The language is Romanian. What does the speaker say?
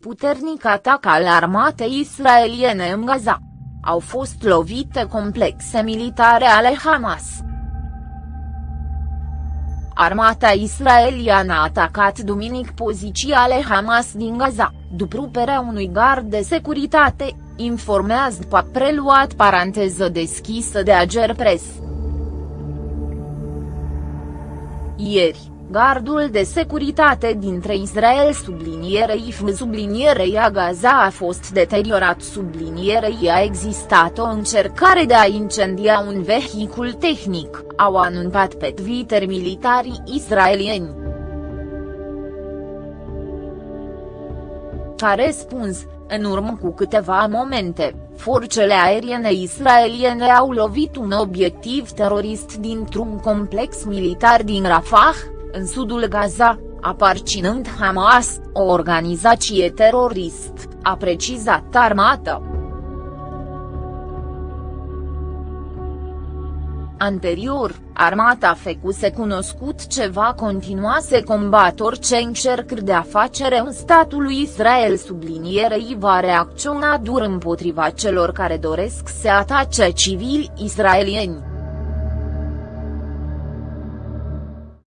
puternic atac al armatei israeliene în Gaza. Au fost lovite complexe militare ale Hamas. Armata israeliană a atacat duminic poziții ale Hamas din Gaza, după ruperea unui gard de securitate, informează pa preluat paranteză deschisă de Ager Press. Ieri, gardul de securitate dintre Israel sublinierei F sublinierei a Gaza a fost deteriorat sublinierei a existat o încercare de a incendia un vehicul tehnic, au anunțat pe Twitter militarii israelieni. Ca răspuns, în urmă cu câteva momente, forțele aeriene israeliene au lovit un obiectiv terorist dintr-un complex militar din Rafah, în sudul Gaza, aparținând Hamas, o organizație terorist, a precizat armata. Anterior, armata fecuse cunoscut ce va continua să combat orice încercări de afacere în statul lui Israel sublinierei va reacționa dur împotriva celor care doresc să atace civili israelieni.